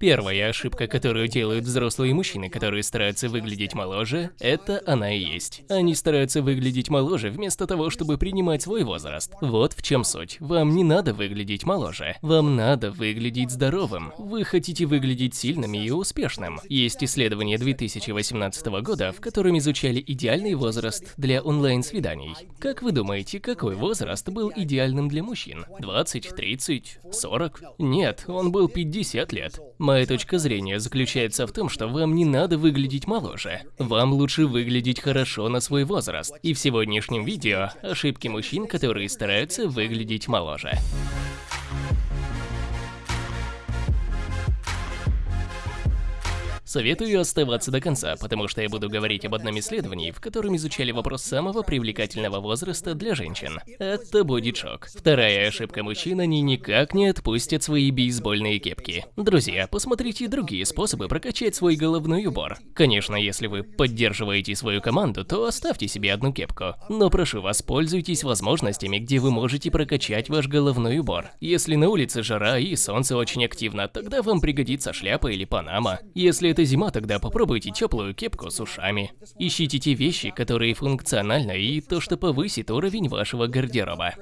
Первая ошибка, которую делают взрослые мужчины, которые стараются выглядеть моложе, это она и есть. Они стараются выглядеть моложе вместо того, чтобы принимать свой возраст. Вот в чем суть. Вам не надо выглядеть моложе. Вам надо выглядеть здоровым. Вы хотите выглядеть сильным и успешным. Есть исследование 2018 года, в котором изучали идеальный возраст для онлайн-свиданий. Как вы думаете, какой возраст был идеальным для мужчин? 20, 30, 40? Нет, он был 50 лет. Моя точка зрения заключается в том, что вам не надо выглядеть моложе. Вам лучше выглядеть хорошо на свой возраст. И в сегодняшнем видео ошибки мужчин, которые стараются выглядеть моложе. Советую оставаться до конца, потому что я буду говорить об одном исследовании, в котором изучали вопрос самого привлекательного возраста для женщин. Это будет шок. Вторая ошибка мужчин, они никак не отпустят свои бейсбольные кепки. Друзья, посмотрите другие способы прокачать свой головной убор. Конечно, если вы поддерживаете свою команду, то оставьте себе одну кепку. Но прошу вас, пользуйтесь возможностями, где вы можете прокачать ваш головной убор. Если на улице жара и солнце очень активно, тогда вам пригодится шляпа или панама. Если это это зима, тогда попробуйте теплую кепку с ушами. Ищите те вещи, которые функциональны и то, что повысит уровень вашего гардероба.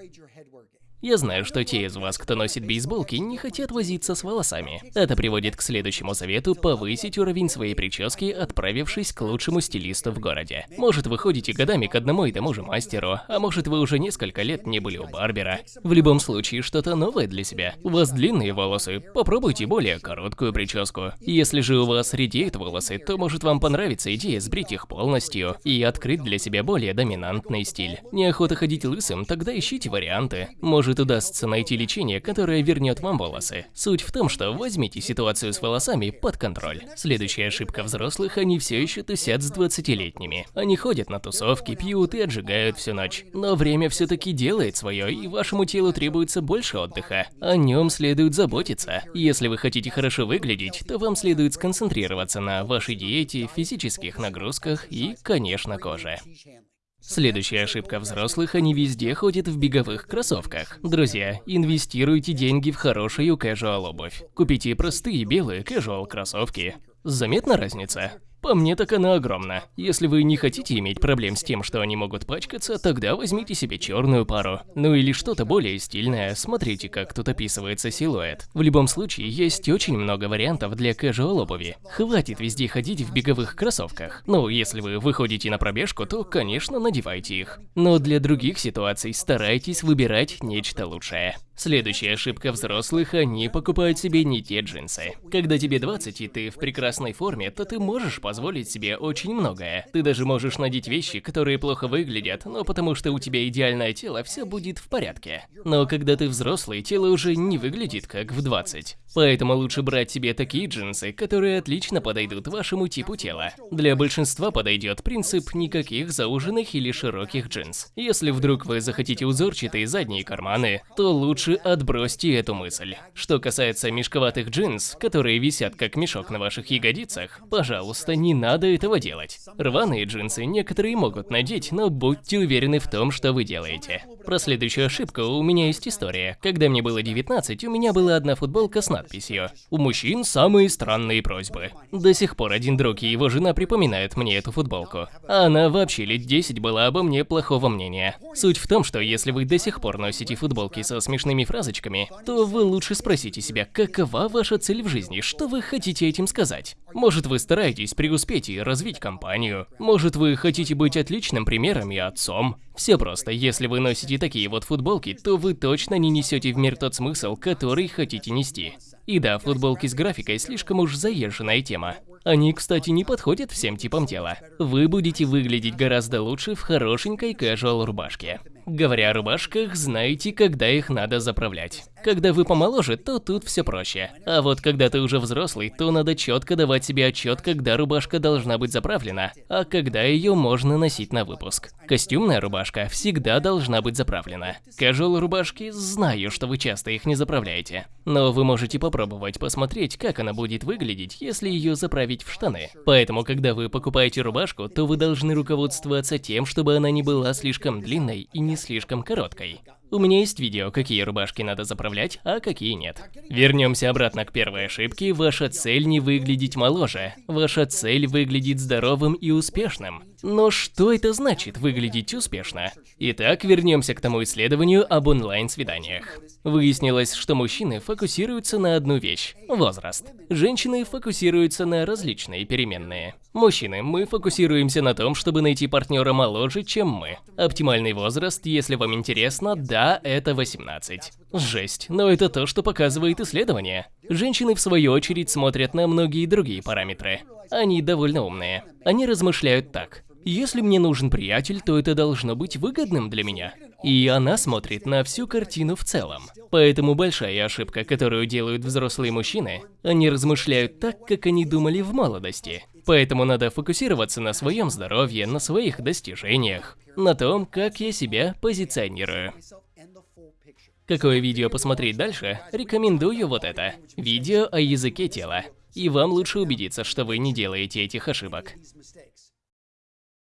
Я знаю, что те из вас, кто носит бейсболки, не хотят возиться с волосами. Это приводит к следующему совету повысить уровень своей прически, отправившись к лучшему стилисту в городе. Может, вы ходите годами к одному и тому же мастеру, а может, вы уже несколько лет не были у барбера. В любом случае, что-то новое для себя. У вас длинные волосы, попробуйте более короткую прическу. Если же у вас редеют волосы, то может вам понравится идея сбрить их полностью и открыть для себя более доминантный стиль. Неохота ходить лысым, тогда ищите варианты. Может, может удастся найти лечение, которое вернет вам волосы. Суть в том, что возьмите ситуацию с волосами под контроль. Следующая ошибка взрослых, они все еще тусят с 20-летними. Они ходят на тусовки, пьют и отжигают всю ночь. Но время все-таки делает свое, и вашему телу требуется больше отдыха. О нем следует заботиться. Если вы хотите хорошо выглядеть, то вам следует сконцентрироваться на вашей диете, физических нагрузках и, конечно, коже. Следующая ошибка взрослых, они везде ходят в беговых кроссовках. Друзья, инвестируйте деньги в хорошую casual обувь. Купите простые белые casual кроссовки. Заметна разница? По мне так она огромна. Если вы не хотите иметь проблем с тем, что они могут пачкаться, тогда возьмите себе черную пару. Ну или что-то более стильное, смотрите, как тут описывается силуэт. В любом случае, есть очень много вариантов для casual обуви. Хватит везде ходить в беговых кроссовках. Ну, если вы выходите на пробежку, то, конечно, надевайте их. Но для других ситуаций старайтесь выбирать нечто лучшее. Следующая ошибка взрослых – они покупают себе не те джинсы. Когда тебе 20 и ты в прекрасной форме, то ты можешь позволить себе очень многое. Ты даже можешь надеть вещи, которые плохо выглядят, но потому что у тебя идеальное тело, все будет в порядке. Но когда ты взрослый, тело уже не выглядит как в 20. Поэтому лучше брать себе такие джинсы, которые отлично подойдут вашему типу тела. Для большинства подойдет принцип никаких зауженных или широких джинс. Если вдруг вы захотите узорчатые задние карманы, то лучше лучше отбросьте эту мысль. Что касается мешковатых джинс, которые висят как мешок на ваших ягодицах, пожалуйста, не надо этого делать. Рваные джинсы некоторые могут надеть, но будьте уверены в том, что вы делаете. Про следующую ошибку у меня есть история. Когда мне было 19, у меня была одна футболка с надписью «У мужчин самые странные просьбы». До сих пор один друг и его жена припоминают мне эту футболку. А она вообще лет 10 была обо мне плохого мнения. Суть в том, что если вы до сих пор носите футболки со смешными смешными фразочками, то вы лучше спросите себя, какова ваша цель в жизни, что вы хотите этим сказать. Может вы стараетесь преуспеть и развить компанию, может вы хотите быть отличным примером и отцом. Все просто, если вы носите такие вот футболки, то вы точно не несете в мир тот смысл, который хотите нести. И да, футболки с графикой слишком уж заезженная тема. Они, кстати, не подходят всем типам тела. Вы будете выглядеть гораздо лучше в хорошенькой casual рубашке. Говоря о рубашках, знаете, когда их надо заправлять. Когда вы помоложе, то тут все проще. А вот когда ты уже взрослый, то надо четко давать себе отчет, когда рубашка должна быть заправлена, а когда ее можно носить на выпуск. Костюмная рубашка всегда должна быть заправлена. Casual рубашки, знаю, что вы часто их не заправляете. Но вы можете попробовать посмотреть, как она будет выглядеть, если ее заправить в штаны. Поэтому, когда вы покупаете рубашку, то вы должны руководствоваться тем, чтобы она не была слишком длинной и не слишком короткой. У меня есть видео, какие рубашки надо заправлять, а какие нет. Вернемся обратно к первой ошибке. Ваша цель не выглядеть моложе. Ваша цель выглядеть здоровым и успешным. Но что это значит выглядеть успешно? Итак, вернемся к тому исследованию об онлайн-свиданиях. Выяснилось, что мужчины фокусируются на одну вещь – возраст. Женщины фокусируются на различные переменные. Мужчины, мы фокусируемся на том, чтобы найти партнера моложе, чем мы. Оптимальный возраст, если вам интересно, да, это 18. Жесть, но это то, что показывает исследование. Женщины, в свою очередь, смотрят на многие другие параметры. Они довольно умные. Они размышляют так. Если мне нужен приятель, то это должно быть выгодным для меня. И она смотрит на всю картину в целом. Поэтому большая ошибка, которую делают взрослые мужчины, они размышляют так, как они думали в молодости. Поэтому надо фокусироваться на своем здоровье, на своих достижениях, на том, как я себя позиционирую. Какое видео посмотреть дальше? Рекомендую вот это. Видео о языке тела. И вам лучше убедиться, что вы не делаете этих ошибок.